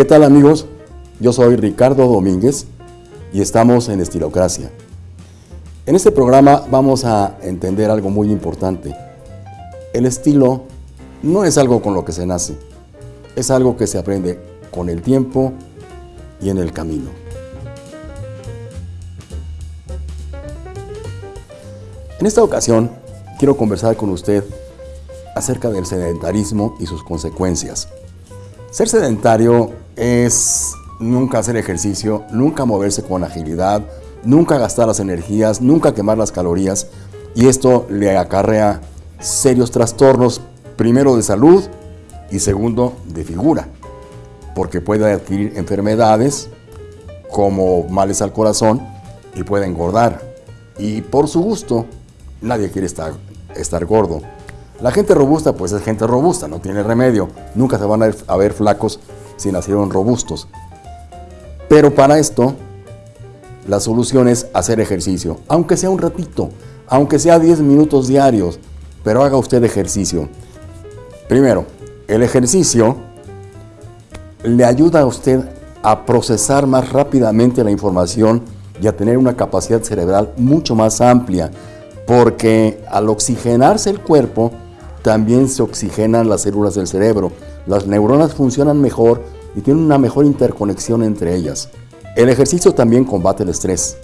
¿Qué tal amigos? Yo soy Ricardo Domínguez y estamos en Estilocracia. En este programa vamos a entender algo muy importante. El estilo no es algo con lo que se nace, es algo que se aprende con el tiempo y en el camino. En esta ocasión quiero conversar con usted acerca del sedentarismo y sus consecuencias. Ser sedentario es nunca hacer ejercicio, nunca moverse con agilidad, nunca gastar las energías, nunca quemar las calorías y esto le acarrea serios trastornos, primero de salud y segundo de figura, porque puede adquirir enfermedades como males al corazón y puede engordar. Y por su gusto, nadie quiere estar, estar gordo. La gente robusta, pues es gente robusta, no tiene remedio. Nunca se van a ver, flacos si nacieron robustos. Pero para esto, la solución es hacer ejercicio, aunque sea un ratito, aunque sea 10 minutos diarios, pero haga usted ejercicio. Primero, el ejercicio le ayuda a usted a procesar más rápidamente la información y a tener una capacidad cerebral mucho más amplia, porque al oxigenarse el cuerpo, también se oxigenan las células del cerebro. Las neuronas funcionan mejor y tienen una mejor interconexión entre ellas. El ejercicio también combate el estrés,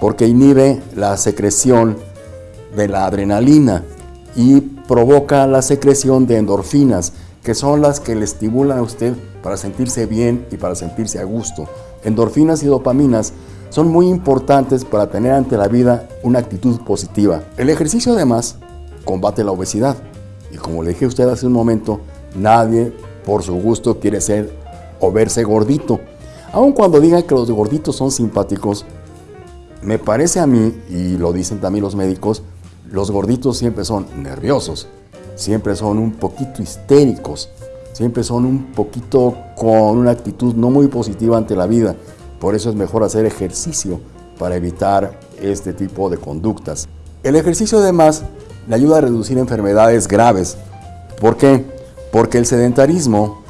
porque inhibe la secreción de la adrenalina y provoca la secreción de endorfinas, que son las que le estimulan a usted para sentirse bien y para sentirse a gusto. Endorfinas y dopaminas son muy importantes para tener ante la vida una actitud positiva. El ejercicio además combate la obesidad. Y como le dije a usted hace un momento, nadie por su gusto quiere ser o verse gordito. Aun cuando digan que los gorditos son simpáticos, me parece a mí, y lo dicen también los médicos, los gorditos siempre son nerviosos, siempre son un poquito histéricos, siempre son un poquito con una actitud no muy positiva ante la vida. Por eso es mejor hacer ejercicio para evitar este tipo de conductas. El ejercicio además le ayuda a reducir enfermedades graves. ¿Por qué? Porque el sedentarismo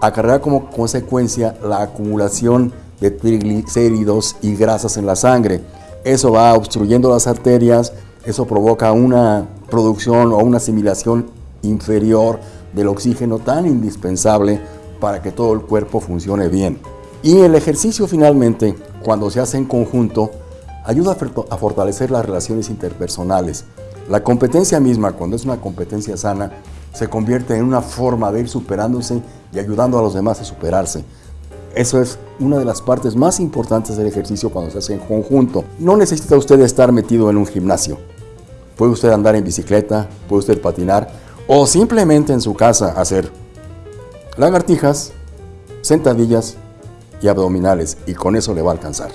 acarrea como consecuencia la acumulación de triglicéridos y grasas en la sangre. Eso va obstruyendo las arterias, eso provoca una producción o una asimilación inferior del oxígeno tan indispensable para que todo el cuerpo funcione bien. Y el ejercicio finalmente, cuando se hace en conjunto, ayuda a fortalecer las relaciones interpersonales. La competencia misma, cuando es una competencia sana, se convierte en una forma de ir superándose y ayudando a los demás a superarse. Eso es una de las partes más importantes del ejercicio cuando se hace en conjunto. No necesita usted estar metido en un gimnasio. Puede usted andar en bicicleta, puede usted patinar o simplemente en su casa hacer lagartijas, sentadillas y abdominales y con eso le va a alcanzar.